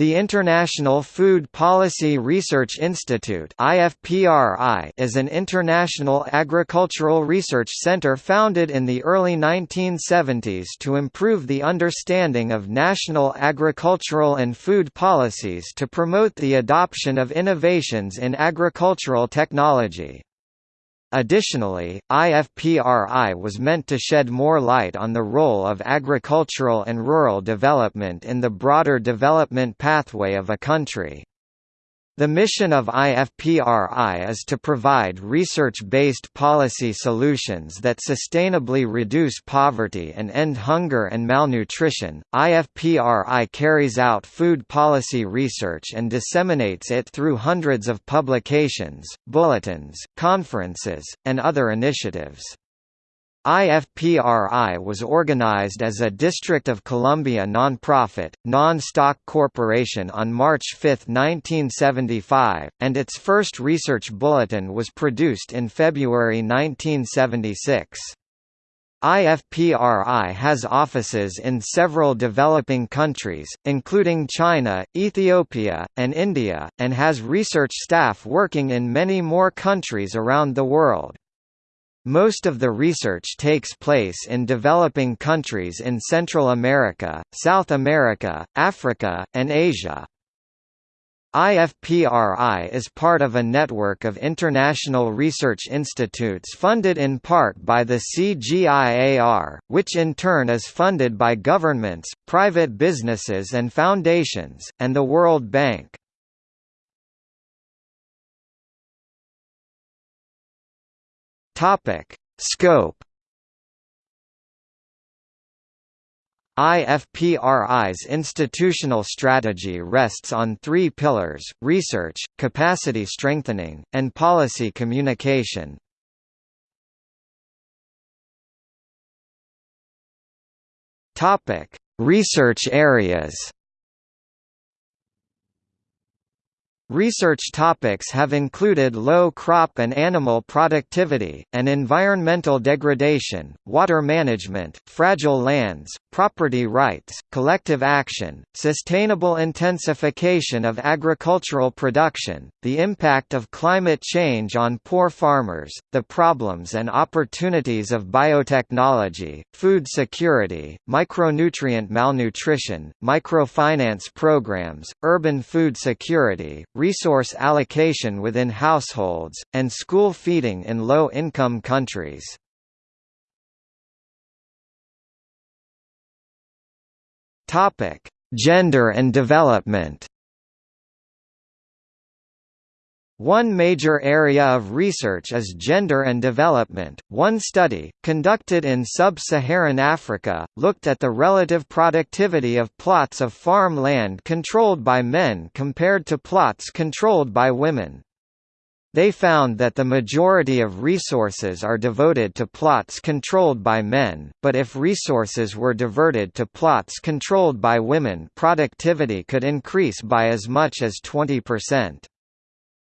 The International Food Policy Research Institute is an international agricultural research center founded in the early 1970s to improve the understanding of national agricultural and food policies to promote the adoption of innovations in agricultural technology. Additionally, IFPRI was meant to shed more light on the role of agricultural and rural development in the broader development pathway of a country. The mission of IFPRI is to provide research-based policy solutions that sustainably reduce poverty and end hunger and malnutrition. IFPRI carries out food policy research and disseminates it through hundreds of publications, bulletins, conferences, and other initiatives. IFPRI was organized as a District of Columbia nonprofit, non-stock corporation on March 5, 1975, and its first research bulletin was produced in February 1976. IFPRI has offices in several developing countries, including China, Ethiopia, and India, and has research staff working in many more countries around the world. Most of the research takes place in developing countries in Central America, South America, Africa, and Asia. IFPRI is part of a network of international research institutes funded in part by the CGIAR, which in turn is funded by governments, private businesses and foundations, and the World Bank. Topic: Scope. IFPRI's institutional strategy rests on three pillars, research, capacity strengthening, and policy communication. Research areas Research topics have included low crop and animal productivity, and environmental degradation, water management, fragile lands, property rights, collective action, sustainable intensification of agricultural production, the impact of climate change on poor farmers, the problems and opportunities of biotechnology, food security, micronutrient malnutrition, microfinance programs, urban food security, resource allocation within households, and school feeding in low-income countries. Gender and development One major area of research is gender and development. One study, conducted in sub-Saharan Africa, looked at the relative productivity of plots of farm land controlled by men compared to plots controlled by women. They found that the majority of resources are devoted to plots controlled by men, but if resources were diverted to plots controlled by women productivity could increase by as much as 20%.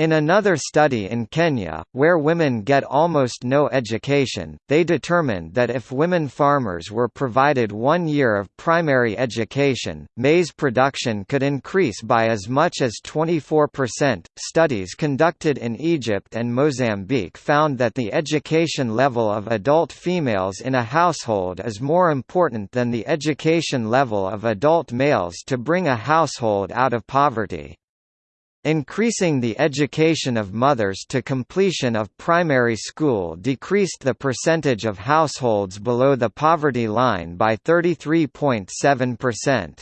In another study in Kenya, where women get almost no education, they determined that if women farmers were provided one year of primary education, maize production could increase by as much as 24%. Studies conducted in Egypt and Mozambique found that the education level of adult females in a household is more important than the education level of adult males to bring a household out of poverty. Increasing the education of mothers to completion of primary school decreased the percentage of households below the poverty line by 33.7%.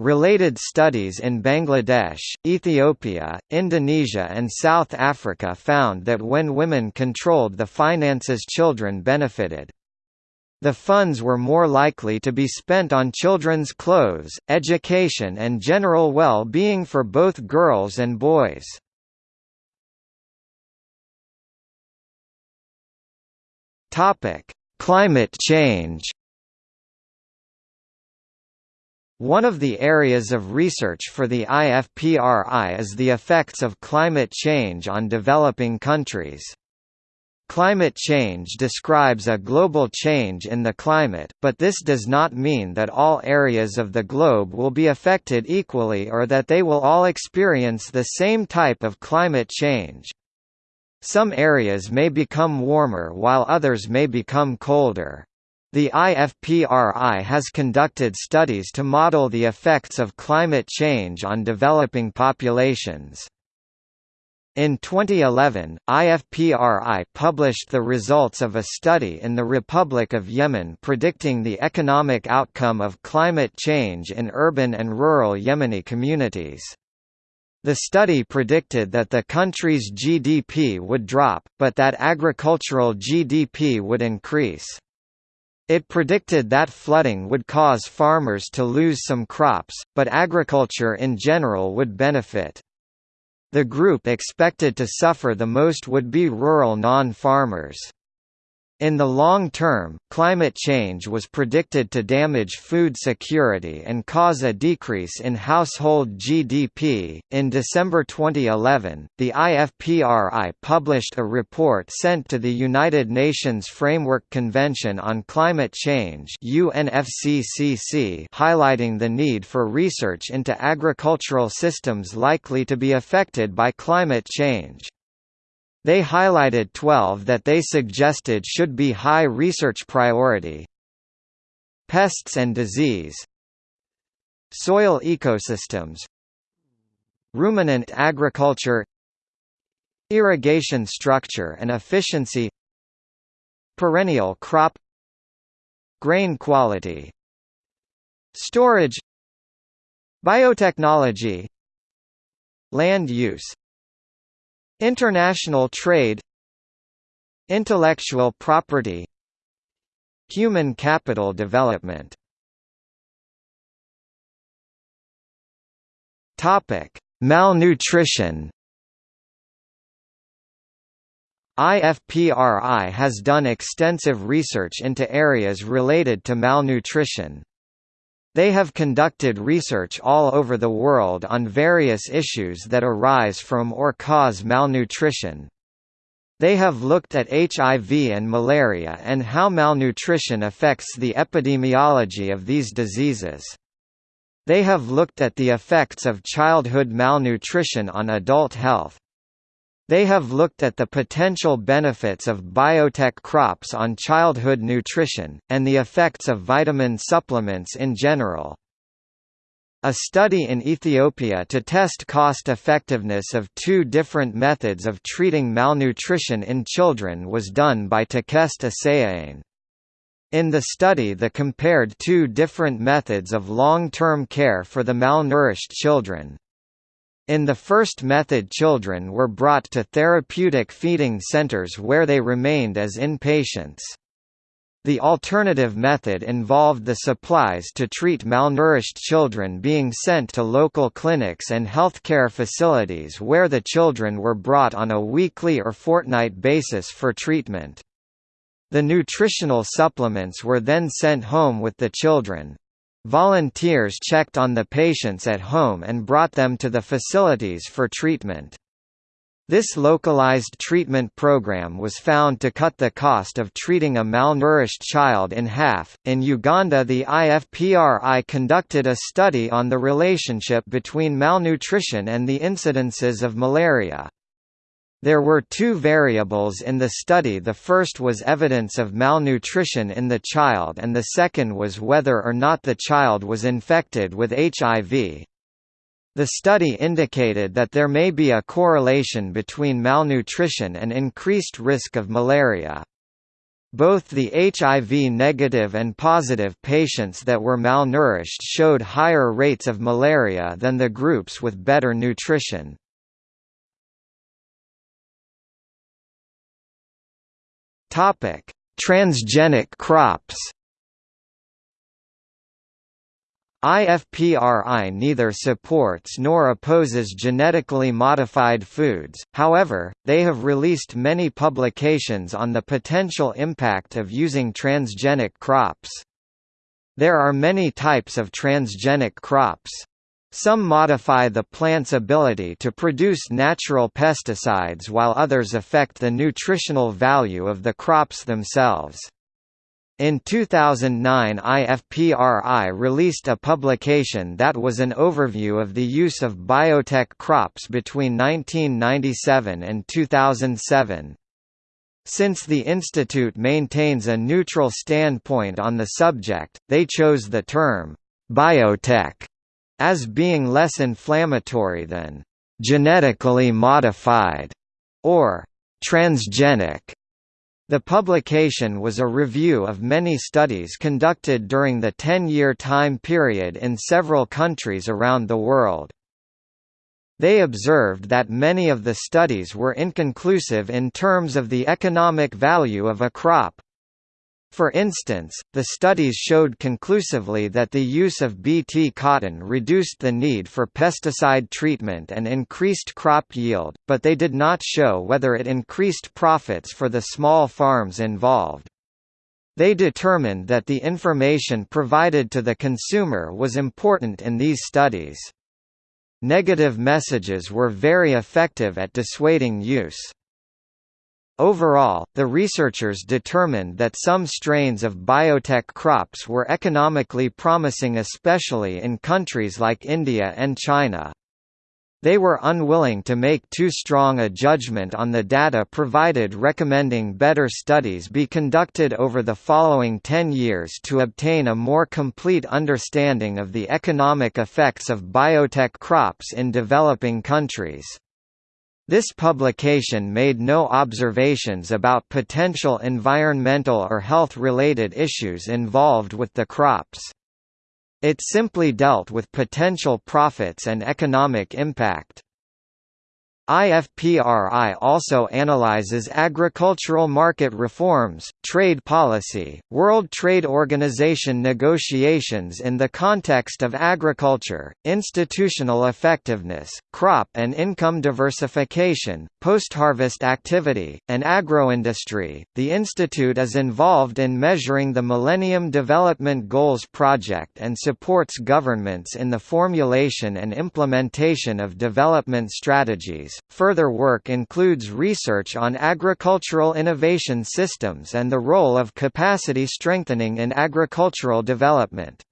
Related studies in Bangladesh, Ethiopia, Indonesia and South Africa found that when women controlled the finances children benefited. The funds were more likely to be spent on children's clothes, education and general well-being for both girls and boys. Climate change One of the areas of research for the IFPRI is the effects of climate change on developing countries. Climate change describes a global change in the climate, but this does not mean that all areas of the globe will be affected equally or that they will all experience the same type of climate change. Some areas may become warmer while others may become colder. The IFPRI has conducted studies to model the effects of climate change on developing populations. In 2011, IFPRI published the results of a study in the Republic of Yemen predicting the economic outcome of climate change in urban and rural Yemeni communities. The study predicted that the country's GDP would drop, but that agricultural GDP would increase. It predicted that flooding would cause farmers to lose some crops, but agriculture in general would benefit. The group expected to suffer the most would be rural non-farmers. In the long term, climate change was predicted to damage food security and cause a decrease in household GDP. In December 2011, the IFPRI published a report sent to the United Nations Framework Convention on Climate Change (UNFCCC) highlighting the need for research into agricultural systems likely to be affected by climate change. They highlighted 12 that they suggested should be high research priority. Pests and disease. Soil ecosystems. Ruminant agriculture. Irrigation structure and efficiency. Perennial crop. Grain quality. Storage. Biotechnology. Land use International trade Intellectual property Human capital development Malnutrition IFPRI has done extensive research into areas related to malnutrition. They have conducted research all over the world on various issues that arise from or cause malnutrition. They have looked at HIV and malaria and how malnutrition affects the epidemiology of these diseases. They have looked at the effects of childhood malnutrition on adult health. They have looked at the potential benefits of biotech crops on childhood nutrition, and the effects of vitamin supplements in general. A study in Ethiopia to test cost-effectiveness of two different methods of treating malnutrition in children was done by Takeste Asseyaane. In the study the compared two different methods of long-term care for the malnourished children. In the first method children were brought to therapeutic feeding centers where they remained as inpatients. The alternative method involved the supplies to treat malnourished children being sent to local clinics and healthcare facilities where the children were brought on a weekly or fortnight basis for treatment. The nutritional supplements were then sent home with the children. Volunteers checked on the patients at home and brought them to the facilities for treatment. This localized treatment program was found to cut the cost of treating a malnourished child in half. In Uganda, the IFPRI conducted a study on the relationship between malnutrition and the incidences of malaria. There were two variables in the study the first was evidence of malnutrition in the child and the second was whether or not the child was infected with HIV. The study indicated that there may be a correlation between malnutrition and increased risk of malaria. Both the HIV-negative and positive patients that were malnourished showed higher rates of malaria than the groups with better nutrition. Topic: Transgenic crops. IFPRI neither supports nor opposes genetically modified foods, however, they have released many publications on the potential impact of using transgenic crops. There are many types of transgenic crops. Some modify the plant's ability to produce natural pesticides while others affect the nutritional value of the crops themselves. In 2009 IFPRI released a publication that was an overview of the use of biotech crops between 1997 and 2007. Since the institute maintains a neutral standpoint on the subject, they chose the term, biotech, as being less inflammatory than genetically modified or transgenic. The publication was a review of many studies conducted during the 10-year time period in several countries around the world. They observed that many of the studies were inconclusive in terms of the economic value of a crop. For instance, the studies showed conclusively that the use of Bt cotton reduced the need for pesticide treatment and increased crop yield, but they did not show whether it increased profits for the small farms involved. They determined that the information provided to the consumer was important in these studies. Negative messages were very effective at dissuading use. Overall, the researchers determined that some strains of biotech crops were economically promising especially in countries like India and China. They were unwilling to make too strong a judgment on the data provided recommending better studies be conducted over the following 10 years to obtain a more complete understanding of the economic effects of biotech crops in developing countries. This publication made no observations about potential environmental or health-related issues involved with the crops. It simply dealt with potential profits and economic impact. IFPRI also analyzes agricultural market reforms, trade policy, World Trade Organization negotiations in the context of agriculture, institutional effectiveness, crop and income diversification, post-harvest activity, and agroindustry. The institute is involved in measuring the Millennium Development Goals project and supports governments in the formulation and implementation of development strategies Further work includes research on agricultural innovation systems and the role of capacity strengthening in agricultural development.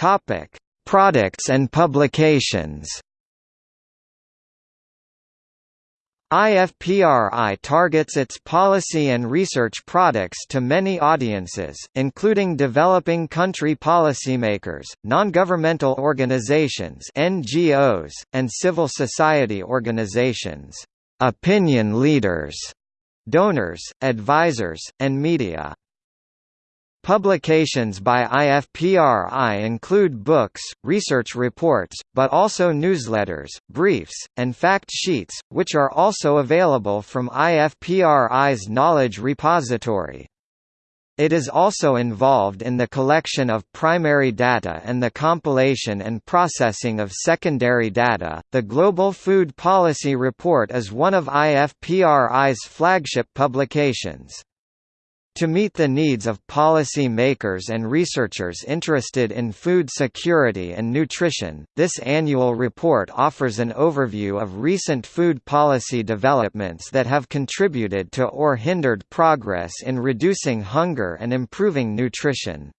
Topic: Products and publications. IFPRI targets its policy and research products to many audiences, including developing country policymakers, non-governmental organizations (NGOs), and civil society organizations, opinion leaders, donors, advisors, and media. Publications by IFPRI include books, research reports, but also newsletters, briefs, and fact sheets, which are also available from IFPRI's knowledge repository. It is also involved in the collection of primary data and the compilation and processing of secondary data. The Global Food Policy Report is one of IFPRI's flagship publications. To meet the needs of policy makers and researchers interested in food security and nutrition, this annual report offers an overview of recent food policy developments that have contributed to or hindered progress in reducing hunger and improving nutrition.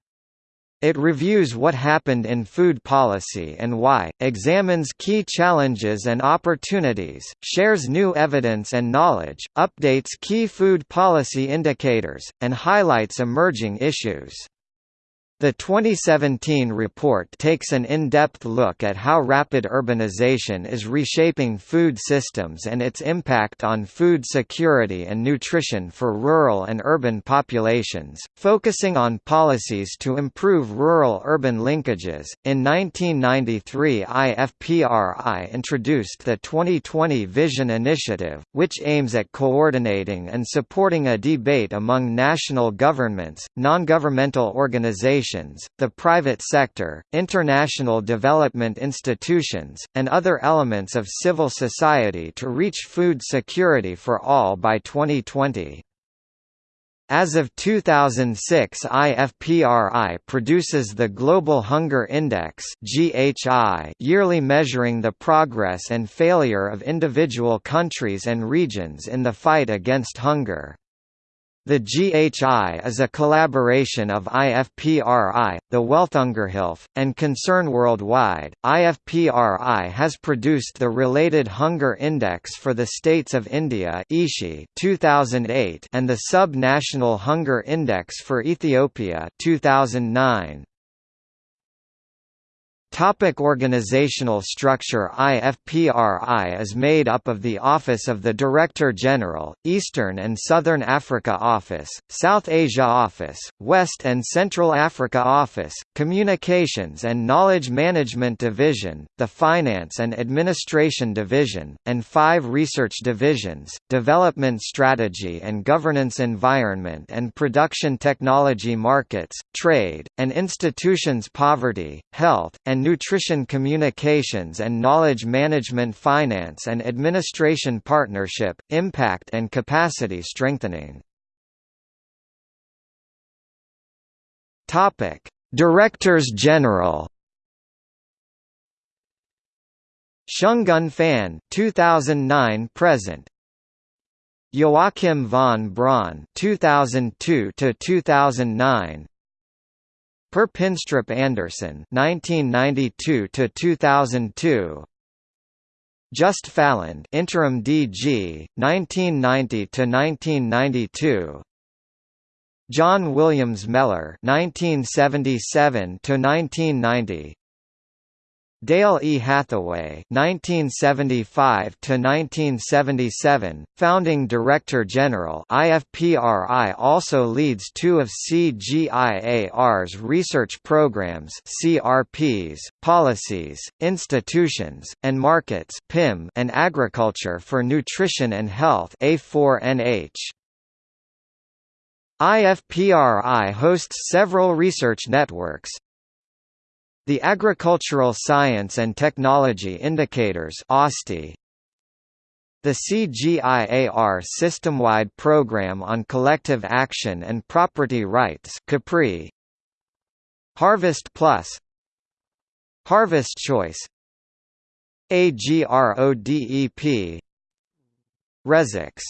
It reviews what happened in food policy and why, examines key challenges and opportunities, shares new evidence and knowledge, updates key food policy indicators, and highlights emerging issues. The 2017 report takes an in-depth look at how rapid urbanization is reshaping food systems and its impact on food security and nutrition for rural and urban populations, focusing on policies to improve rural-urban linkages. In 1993, IFPRI introduced the 2020 Vision Initiative, which aims at coordinating and supporting a debate among national governments, non-governmental organizations the private sector, international development institutions, and other elements of civil society to reach food security for all by 2020. As of 2006 IFPRI produces the Global Hunger Index yearly measuring the progress and failure of individual countries and regions in the fight against hunger. The GHI is a collaboration of IFPRI, the Welthungerhilfe, and Concern Worldwide. IFPRI has produced the related Hunger Index for the states of India (ISHI) 2008 and the Sub-National Hunger Index for Ethiopia 2009. Topic organizational structure IFPRI is made up of the Office of the Director General, Eastern and Southern Africa Office, South Asia Office, West and Central Africa Office, Communications and Knowledge Management Division, the Finance and Administration Division, and five research divisions, Development Strategy and Governance Environment and Production Technology Markets, Trade, and Institutions Poverty, Health, and Nutrition Communications and Knowledge Management Finance and Administration Partnership, Impact and Capacity Strengthening. Directors General Shenggen Fan 2009 present. Joachim von Braun 2002 to 2009 Per Pinstrup Andersen 1992 to 2002 Just Faaland interim DG 1990 to 1992 John Williams Mellor 1977 to 1990 Dale E. Hathaway (1975–1977), founding Director General (IFPRI), also leads two of CGIAR's research programs (CRPs), policies, institutions, and markets (PIM), and agriculture for nutrition and health (A4NH). IFPRI hosts several research networks, the Agricultural Science and Technology Indicators the CGIAR System-wide Program on Collective Action and Property Rights Capri Harvest Plus Harvest Choice AGRODEP Resix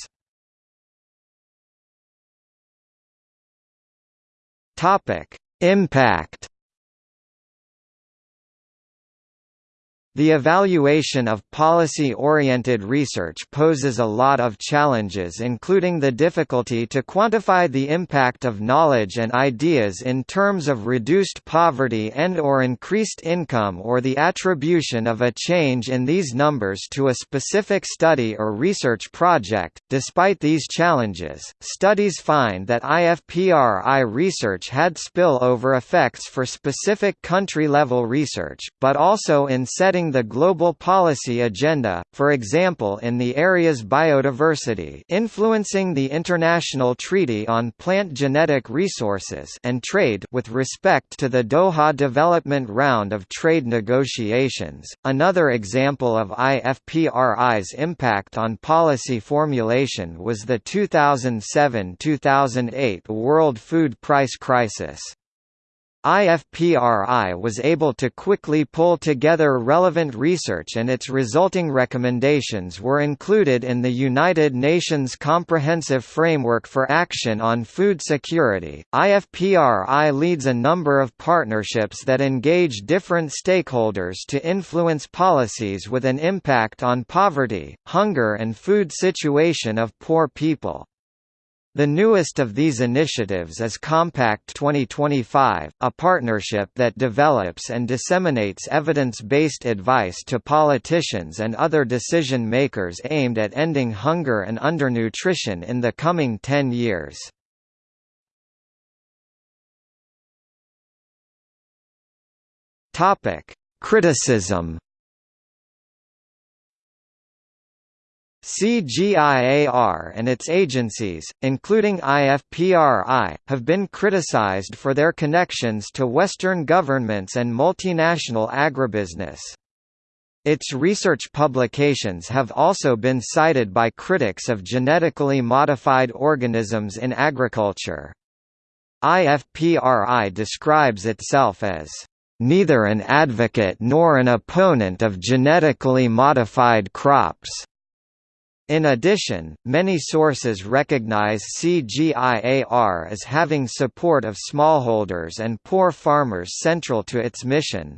Topic Impact The evaluation of policy-oriented research poses a lot of challenges including the difficulty to quantify the impact of knowledge and ideas in terms of reduced poverty and or increased income or the attribution of a change in these numbers to a specific study or research project. Despite these challenges, studies find that IFPRI research had spillover effects for specific country-level research, but also in setting the global policy agenda, for example in the area's biodiversity influencing the International Treaty on Plant Genetic Resources and trade with respect to the Doha Development Round of trade negotiations. Another example of IFPRI's impact on policy formulation was the 2007–2008 World Food Price Crisis. IFPRI was able to quickly pull together relevant research and its resulting recommendations were included in the United Nations Comprehensive Framework for Action on Food Security. IFPRI leads a number of partnerships that engage different stakeholders to influence policies with an impact on poverty, hunger and food situation of poor people. The newest of these initiatives is Compact 2025, a partnership that develops and disseminates evidence-based advice to politicians and other decision-makers aimed at ending hunger and undernutrition in the coming 10 years. Criticism CGIAR and its agencies, including IFPRI, have been criticized for their connections to Western governments and multinational agribusiness. Its research publications have also been cited by critics of genetically modified organisms in agriculture. IFPRI describes itself as neither an advocate nor an opponent of genetically modified crops. In addition, many sources recognize CGIAR as having support of smallholders and poor farmers central to its mission.